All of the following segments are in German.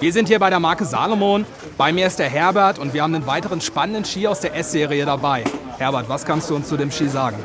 Wir sind hier bei der Marke Salomon. Bei mir ist der Herbert und wir haben einen weiteren spannenden Ski aus der S-Serie dabei. Herbert, was kannst du uns zu dem Ski sagen?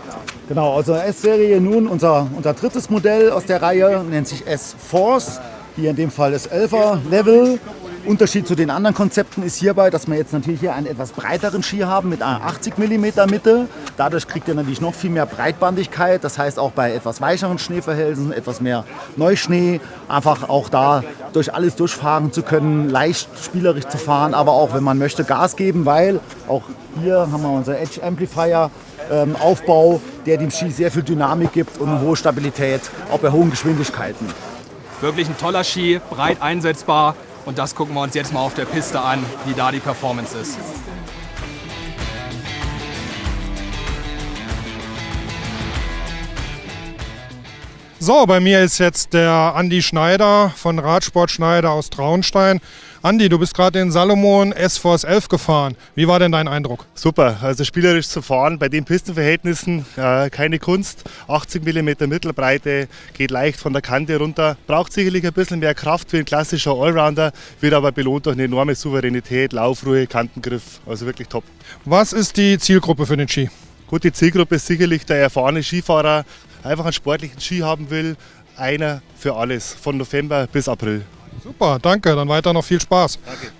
Genau, also S-Serie nun unser, unser drittes Modell aus der Reihe, nennt sich S-Force. Hier in dem Fall das 11er Level. Unterschied zu den anderen Konzepten ist hierbei, dass wir jetzt natürlich hier einen etwas breiteren Ski haben mit einer 80 mm Mitte. Dadurch kriegt ihr natürlich noch viel mehr Breitbandigkeit. Das heißt auch bei etwas weicheren Schneeverhältnissen, etwas mehr Neuschnee, einfach auch da durch alles durchfahren zu können, leicht spielerisch zu fahren, aber auch wenn man möchte Gas geben, weil auch hier haben wir unser Edge Amplifier ähm, Aufbau, der dem Ski sehr viel Dynamik gibt und eine hohe Stabilität, auch bei hohen Geschwindigkeiten. Wirklich ein toller Ski, breit einsetzbar. Und das gucken wir uns jetzt mal auf der Piste an, wie da die Performance ist. So, bei mir ist jetzt der Andi Schneider von Radsport Schneider aus Traunstein. Andi, du bist gerade den Salomon S-Force 11 gefahren. Wie war denn dein Eindruck? Super, also spielerisch zu fahren, bei den Pistenverhältnissen äh, keine Kunst. 80 mm Mittelbreite, geht leicht von der Kante runter. Braucht sicherlich ein bisschen mehr Kraft wie ein klassischer Allrounder, wird aber belohnt durch eine enorme Souveränität, Laufruhe, Kantengriff. Also wirklich top. Was ist die Zielgruppe für den Ski? Gut, die Zielgruppe ist sicherlich der erfahrene Skifahrer, einfach einen sportlichen Ski haben will. Einer für alles, von November bis April. Super, danke. Dann weiter noch viel Spaß. Danke.